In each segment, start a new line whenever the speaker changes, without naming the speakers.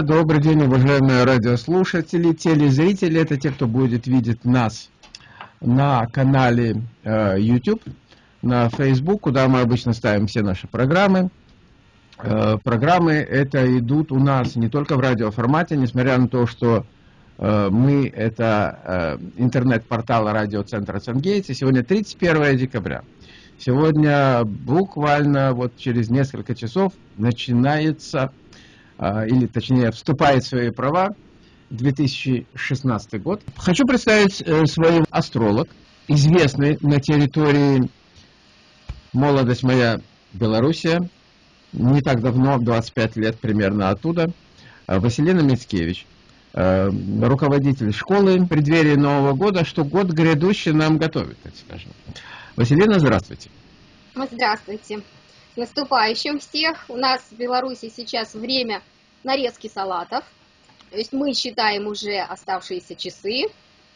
друзья, добрый день, уважаемые радиослушатели, телезрители. Это те, кто будет видеть нас на канале э, YouTube, на Facebook, куда мы обычно ставим все наши программы. Э, программы это идут у нас не только в радиоформате, несмотря на то, что э, мы это э, интернет-портал радиоцентра Сангейтс, и сегодня 31 декабря. Сегодня буквально вот через несколько часов начинается, или точнее вступает в свои права 2016 год. Хочу представить свой астролог, известный на территории «Молодость моя Белоруссия», не так давно, 25 лет примерно оттуда, Василина Мицкевич, руководитель школы в преддверии Нового года, что год грядущий нам готовит, так скажем. Василина, здравствуйте.
Здравствуйте. С наступающим всех. У нас в Беларуси сейчас время нарезки салатов. То есть мы считаем уже оставшиеся часы.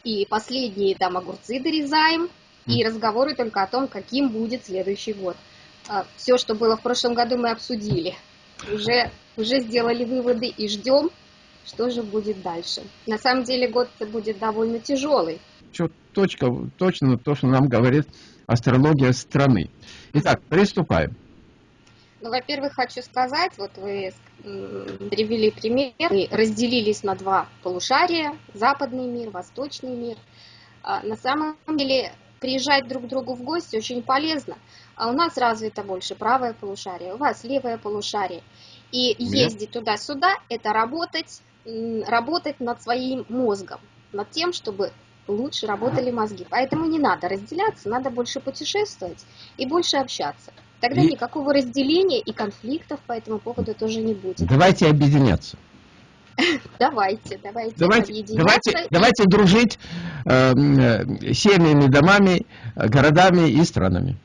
И последние там огурцы дорезаем. И разговоры только о том, каким будет следующий год. А, Все, что было в прошлом году, мы обсудили. Уже, уже сделали выводы и ждем, что же будет дальше. На самом деле год будет довольно тяжелый.
Что, точка, точно то, что нам говорит астрология страны. Итак, приступаем.
Ну, во-первых, хочу сказать, вот вы привели пример, мы разделились на два полушария, западный мир, восточный мир. А на самом деле приезжать друг к другу в гости очень полезно. А у нас развито больше правое полушарие, у вас левое полушарие. И ездить туда-сюда – это работать, работать над своим мозгом, над тем, чтобы лучше работали мозги. Поэтому не надо разделяться, надо больше путешествовать и больше общаться. Тогда и... никакого разделения и конфликтов по этому поводу тоже не будет.
Давайте объединяться.
Давайте, давайте,
давайте, давайте, давайте дружить э, семьями, домами, городами и странами.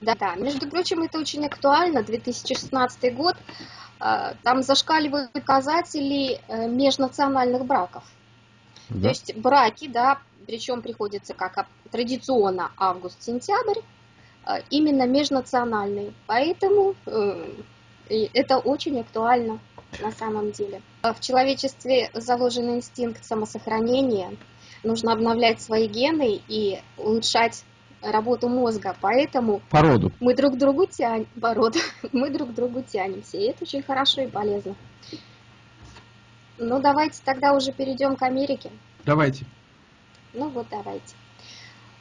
Да, да. Между прочим, это очень актуально. 2016 год. Э, там зашкаливают показатели э, межнациональных браков. Да. То есть браки, да, причем приходится как традиционно август-сентябрь, именно межнациональные. Поэтэтому э, это очень актуально на самом деле. В человечестве заложен инстинкт самосохранения. Нужно обновлять свои гены и улучшать работу мозга, поэтому
породу.
мы друг другу тянем, породу, мы друг другу тянемся, и это очень хорошо и полезно. Ну, давайте тогда уже перейдем к Америке.
Давайте.
Ну вот, давайте.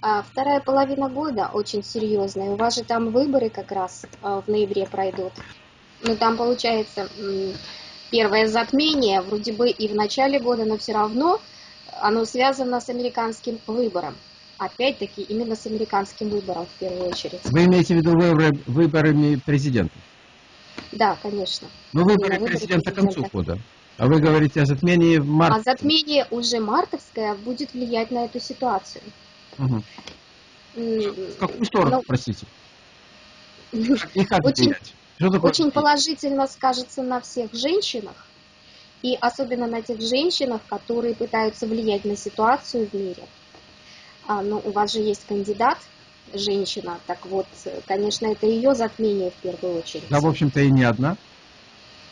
А, вторая половина года очень серьезная. У вас же там выборы как раз а, в ноябре пройдут. Ну, там получается первое затмение, вроде бы и в начале года, но все равно оно связано с американским выбором. Опять-таки, именно с американским выбором в первую очередь.
Вы имеете в виду выборы, выборами президента?
Да, конечно.
Но выборы, выборы президента к концу года. А вы говорите о затмении в марте?
А затмение уже мартовское будет влиять на эту ситуацию.
Угу. В какую сторону, ну, простите?
И как очень, очень положительно скажется на всех женщинах, и особенно на тех женщинах, которые пытаются влиять на ситуацию в мире. А, ну, у вас же есть кандидат, женщина, так вот, конечно, это ее затмение в первую очередь.
Да, в общем-то, и не одна.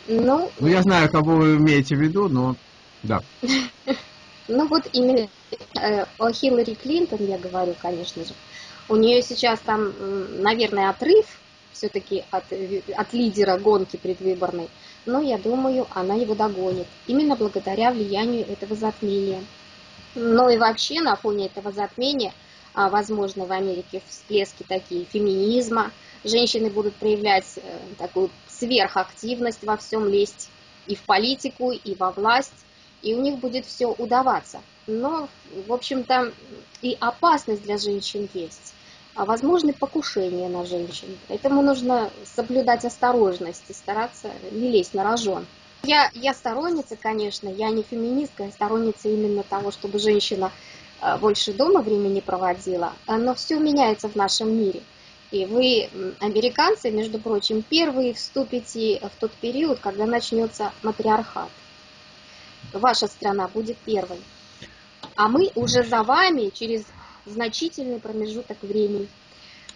Ну, ну, я знаю, кого вы имеете в виду, но да.
Ну вот именно э, о Хиллари Клинтон я говорю, конечно же. У нее сейчас там, наверное, отрыв все-таки от, от лидера гонки предвыборной, но я думаю, она его догонит. Именно благодаря влиянию этого затмения. Ну и вообще на фоне этого затмения, а, возможно, в Америке всплески такие феминизма, женщины будут проявлять э, такую сверхактивность во всем лезть и в политику, и во власть, и у них будет все удаваться. Но, в общем-то, и опасность для женщин есть, а возможны покушения на женщин. Поэтому нужно соблюдать осторожность и стараться не лезть на рожон. Я, я сторонница, конечно, я не феминистка, я сторонница именно того, чтобы женщина э, больше дома времени проводила, но все меняется в нашем мире. И вы, американцы, между прочим, первые вступите в тот период, когда начнется матриархат. Ваша страна будет первой. А мы уже за вами через значительный промежуток времени.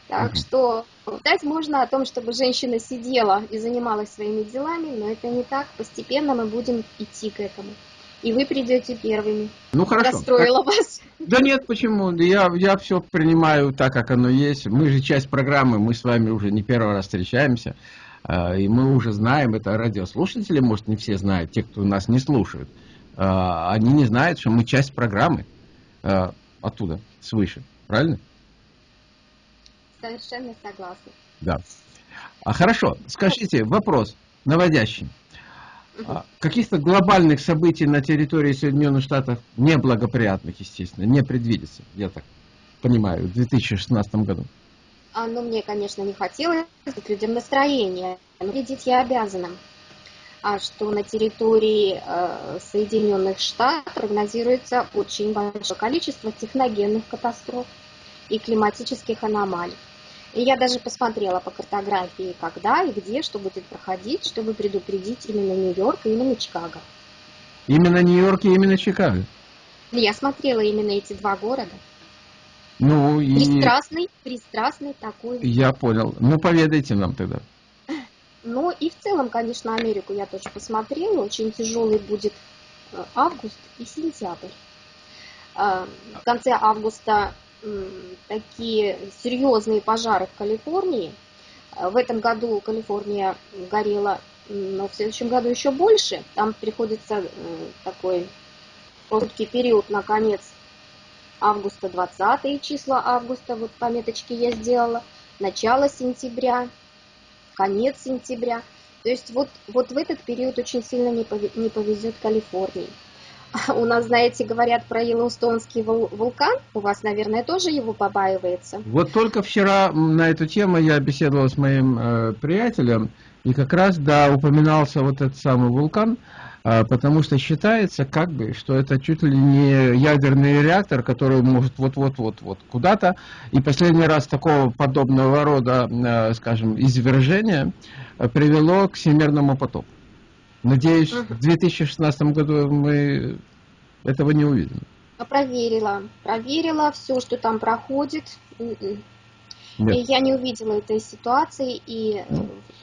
Так что Болтать можно о том, чтобы женщина сидела и занималась своими делами, но это не так. Постепенно мы будем идти к этому. И вы придете первыми.
Ну хорошо.
Расстроила так... вас.
Да нет, почему? Я, я все принимаю так, как оно есть. Мы же часть программы, мы с вами уже не первый раз встречаемся. А, и мы уже знаем, это радиослушатели, может, не все знают, те, кто нас не слушают. А, они не знают, что мы часть программы а, оттуда, свыше. Правильно?
Совершенно согласна.
Да. А хорошо, скажите, вопрос наводящий. А, каких-то глобальных событий на территории Соединенных Штатов неблагоприятных, естественно, не предвидится, я так понимаю, в 2016 году.
А, ну, мне, конечно, не хотелось людям настроение, но видеть я обязана. А что на территории э, Соединенных Штатов прогнозируется очень большое количество техногенных катастроф и климатических аномалий. И я даже посмотрела по картографии, когда и где, что будет проходить, чтобы предупредить именно Нью-Йорк и именно Чикаго.
Именно Нью-Йорк и именно Чикаго?
Я смотрела именно эти два города.
Ну и...
Пристрастный, пристрастный такой.
Я понял. Ну, поведайте нам тогда.
Ну и в целом, конечно, Америку я тоже посмотрела. Очень тяжелый будет э, август и сентябрь. Э, в конце августа такие серьезные пожары в Калифорнии. Э, в этом году Калифорния горела, но в следующем году еще больше. Там приходится такой короткий период на конец августа, 20 числа августа, вот пометочки я сделала, начало сентября, конец сентября. То есть вот, вот в этот период очень сильно не повезет Калифорнии. У нас, знаете, говорят про Йеллоустонский вулкан. У вас, наверное, тоже его побаивается.
Вот только вчера на эту тему я беседовал с моим э, приятелем, и как раз, да, упоминался вот этот самый вулкан, потому что считается, как бы, что это чуть ли не ядерный реактор, который может вот-вот-вот-вот куда-то. И последний раз такого подобного рода, э, скажем, извержения э, привело к всемирному потоку. Надеюсь, в 2016 году мы этого не увидим.
Проверила, проверила все, что там проходит. Нет. И я не увидела этой ситуации и в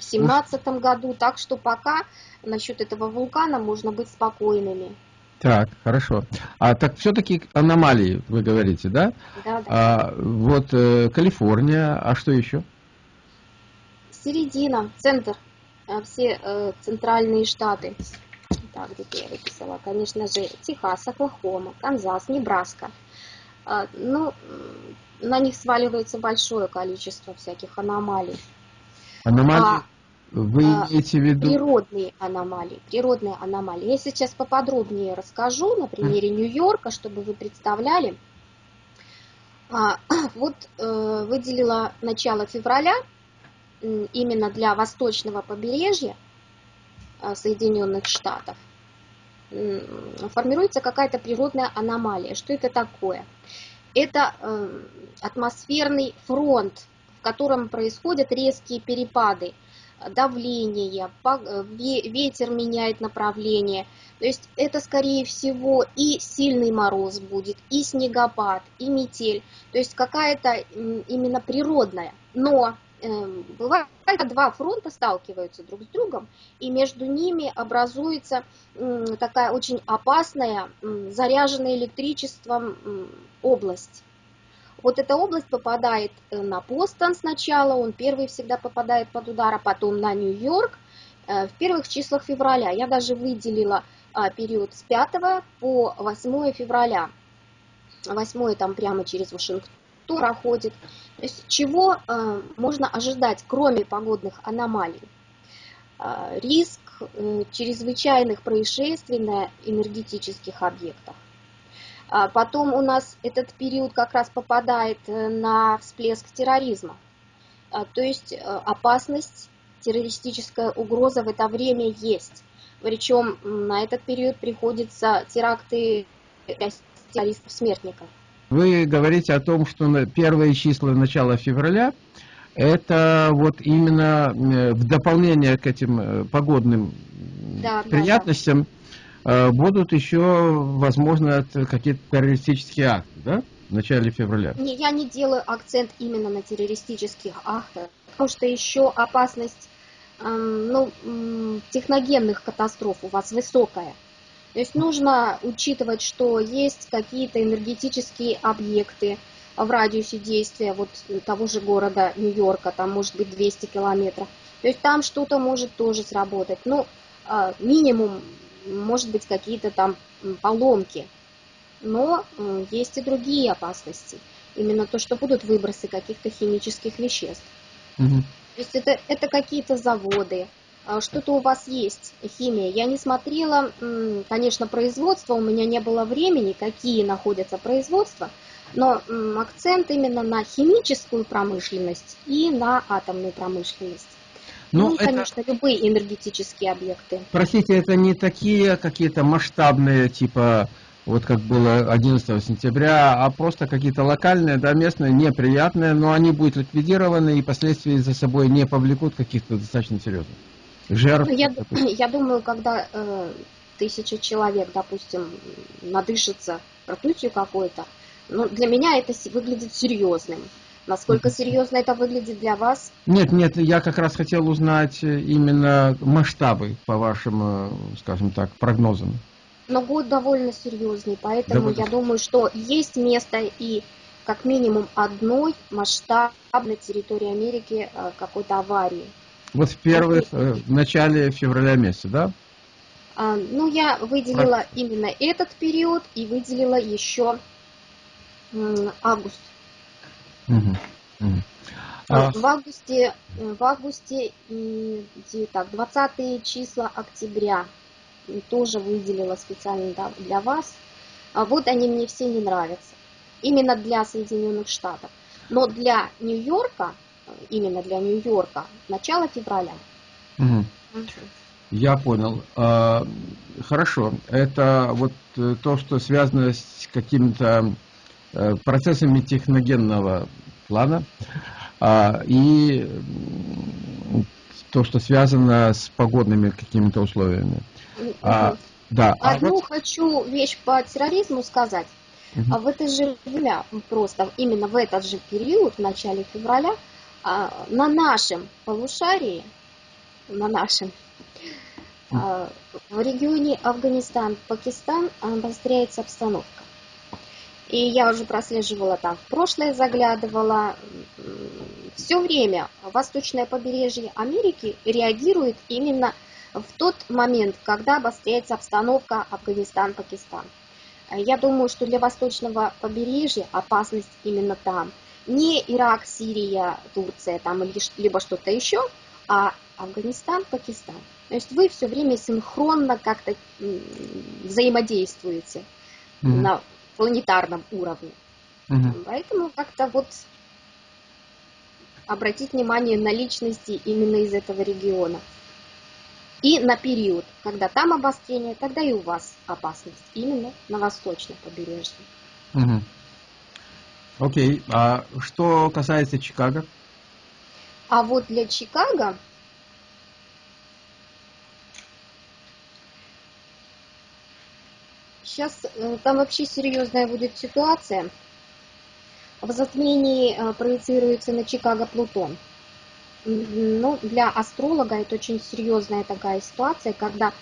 2017 году, так что пока насчет этого вулкана можно быть спокойными.
Так, хорошо. А так все-таки аномалии, вы говорите, да?
Да, да.
А, вот э, Калифорния, а что еще?
Середина, центр а, все э, центральные штаты. Так, где я выписала? Конечно же, Техас, Оклахома, Канзас, Небраска. А, ну, на них сваливается большое количество всяких аномалий.
Аномалии? А, Вы имеете в виду?
Природные аномалии. Природные аномалии. Я сейчас поподробнее расскажу на примере Нью-Йорка, чтобы вы представляли. А, вот э, выделила начало февраля именно для восточного побережья а, Соединенных Штатов формируется какая-то природная аномалия. Что это такое? Это эм, атмосферный фронт, в котором происходят резкие перепады давления, э, ветер меняет направление. То есть это, скорее всего, и сильный мороз будет, и снегопад, и метель. То есть какая-то именно природная. Но бывает, два фронта сталкиваются друг с другом, и между ними образуется такая очень опасная, заряженная электричеством область. Вот эта область попадает э, на Бостон сначала, он первый всегда попадает под удар, а потом на Нью-Йорк э, в первых числах февраля. Я даже выделила а, период с 5 по 8 февраля. 8 там прямо через Вашингтон проходит. То есть чего э, можно ожидать, кроме погодных аномалий? Э, риск э, чрезвычайных происшествий на энергетических объектах. А потом у нас этот период как раз попадает на всплеск терроризма. То есть опасность, террористическая угроза в это время есть. Причем на этот период приходятся теракты террористов-смертников.
Вы говорите о том, что первые числа начала февраля это вот именно э, в дополнение к этим э, погодным да, приятностям да, да. будут еще, возможно, какие-то террористические акты, да? в начале февраля.
Не, я не делаю акцент именно на террористических актах, потому что еще опасность эм, ну, техногенных катастроф у вас высокая. То есть нужно учитывать, что есть какие-то энергетические объекты в радиусе действия вот того же города Нью-Йорка, там может быть 200 километров. То есть там что-то может тоже сработать. Ну, а, минимум, может быть, какие-то там поломки. Но есть и другие опасности. Именно то, что будут выбросы каких-то химических веществ. Угу. То есть это, это какие-то заводы, что-то у вас есть, химия. Я не смотрела, конечно, производство, у меня не было времени, какие находятся производства, но акцент именно на химическую промышленность и на атомную промышленность. Ну, ну это... конечно, любые энергетические объекты.
Простите, это не такие какие-то масштабные, типа, вот как было 11 сентября, а просто какие-то локальные, да, местные, неприятные, но они будут ликвидированы и последствия за собой не повлекут каких-то достаточно серьезных
жертв. Ну, я, я думаю, когда э, тысяча человек, допустим, надышится ртутью какой-то, ну, для меня это выглядит серьезным. Насколько серьезно это выглядит для вас?
Нет, нет, я как раз хотел узнать э, именно масштабы по вашим, э, скажем так, прогнозам.
Но год довольно серьезный, поэтому довольно... я думаю, что есть место и как минимум одной масштабной территории Америки э, какой-то аварии.
Вот в первых, в начале февраля месяца, да?
А, ну, я выделила Про... именно этот период и выделила еще август. Угу. Угу. А... В августе, в августе где, так, 20 числа октября тоже выделила специально для вас. А вот они мне все не нравятся. Именно для Соединенных Штатов. Но для Нью-Йорка, именно для Нью-Йорка, начало февраля.
Угу. Я понял. А, хорошо. Это вот э, то, что связано с каким-то Э, процессами техногенного плана а, и то, что связано с погодными какими-то условиями.
А, да. Одну а вот... хочу вещь по терроризму сказать. Угу. В это же время, просто именно в этот же период, в начале февраля, на нашем полушарии, на нашем, в регионе Афганистан-Пакистан обостряется обстановка. И я уже прослеживала там в прошлое, заглядывала. Все время восточное побережье Америки реагирует именно в тот момент, когда обостряется обстановка Афганистан-Пакистан. Я думаю, что для восточного побережья опасность именно там. Не Ирак, Сирия, Турция там, либо что-то еще, а Афганистан, Пакистан. То есть вы все время синхронно как-то взаимодействуете mm-hmm. на планетарном уровне. Угу. Поэтому как-то вот обратить внимание на личности именно из этого региона. И на период, когда там обострение, тогда и у вас опасность, именно на восточном побережье.
Угу. Окей, а что касается Чикаго?
А вот для Чикаго Сейчас э, там вообще серьезная будет ситуация. В затмении э, проецируется на Чикаго Плутон. Ну, для астролога это очень серьезная такая ситуация, когда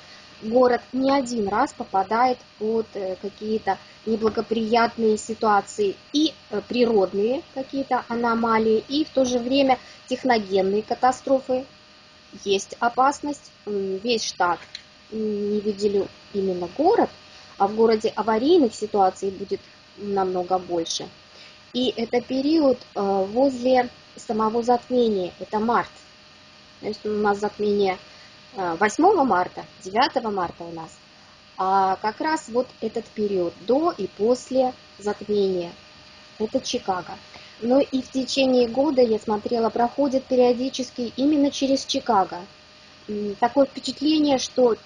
город не один раз попадает под э, какие-то неблагоприятные ситуации и природные какие-то аномалии, и в то же время техногенные катастрофы. Есть опасность, весь штат, не выделю именно город, а в городе аварийных ситуаций будет намного больше. И это период э, возле самого затмения, это март. То есть у нас затмение 8 э, марта, 9 марта у нас. А как раз вот этот период до и после затмения, это Чикаго. Но и в течение года, я смотрела, проходит периодически именно через Чикаго. Такое впечатление, что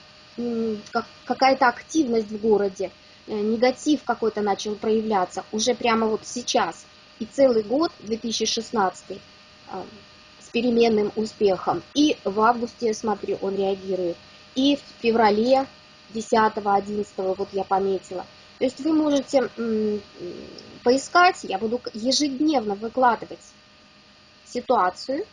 какая-то активность в городе, э, негатив какой-то начал проявляться уже прямо вот сейчас. И целый год, 2016, а, с переменным успехом. И в августе, смотрю, он реагирует. И в феврале 10-11, вот я пометила. То есть вы можете поискать, я буду ежедневно выкладывать ситуацию,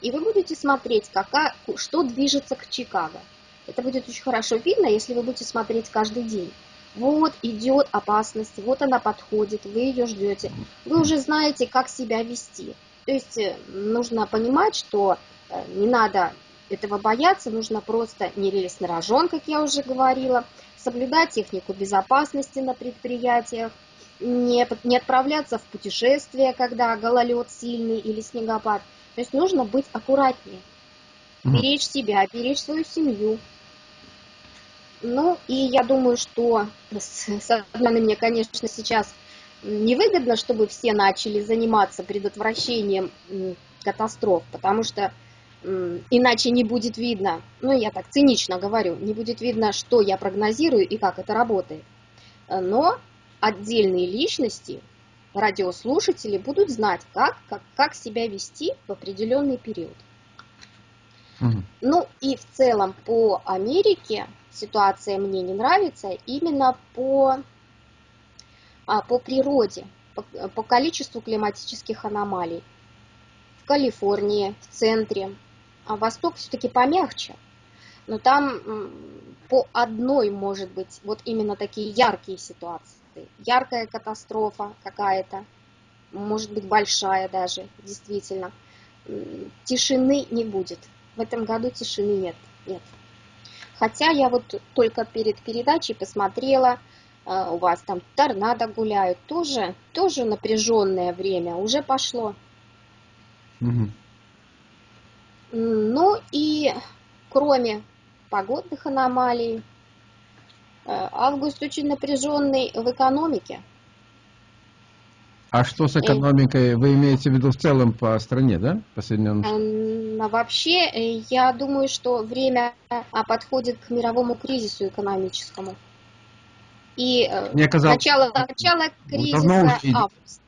и вы будете смотреть, какая, что движется к Чикаго. Это будет очень хорошо видно, если вы будете смотреть каждый день. Вот идет опасность, вот она подходит, вы ее ждете. Вы уже знаете, как себя вести. То есть э, нужно понимать, что э, не надо этого бояться, нужно просто не лезть на рожон, как я уже говорила, соблюдать технику безопасности на предприятиях, не, не отправляться в путешествие, когда гололед сильный или снегопад. То есть нужно быть аккуратнее, беречь себя, беречь свою семью. Ну, и я думаю, что с, с одной стороны, мне, конечно, сейчас невыгодно, чтобы все начали заниматься предотвращением катастроф, потому что иначе не будет видно, ну я так цинично говорю, не будет видно, что я прогнозирую и как это работает. Но отдельные личности, радиослушатели будут знать, как, как, как себя вести в определенный период. Угу. Ну и в целом по Америке ситуация мне не нравится именно по, а, по природе, по, по количеству климатических аномалий. В Калифорнии, в центре, а Восток все-таки помягче. Но там по одной, может быть, вот именно такие яркие ситуации. Яркая катастрофа какая-то, может быть, большая даже, действительно. Тишины не будет. В этом году тишины нет. нет. Хотя я вот только перед передачей посмотрела, э, у вас там торнадо гуляют, тоже, тоже напряженное время, уже пошло. Угу. Ну и кроме погодных аномалий, э, август очень напряженный в экономике.
А что с экономикой? Вы имеете в виду в целом по стране, да? По Соединенным
Штатам? Вообще, э, я думаю, что время а, подходит к мировому кризису экономическому. И э, Мне казалось, начало, начало кризиса август.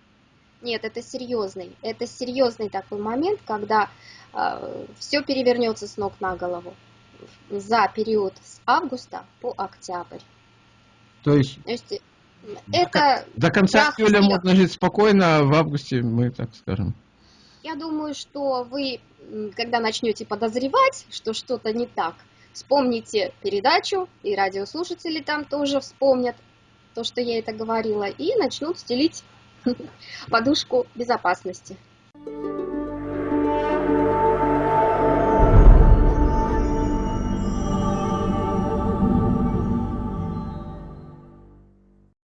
Нет, это серьезный. Это серьезный такой момент, когда э, все перевернется с ног на голову за период с августа по октябрь.
То есть, То есть это до конца июля можно жить спокойно, а в августе мы так скажем.
Я думаю, что вы, когда начнете подозревать, что что-то не так, вспомните передачу, и радиослушатели там тоже вспомнят то, что я это говорила, и начнут стелить подушку безопасности.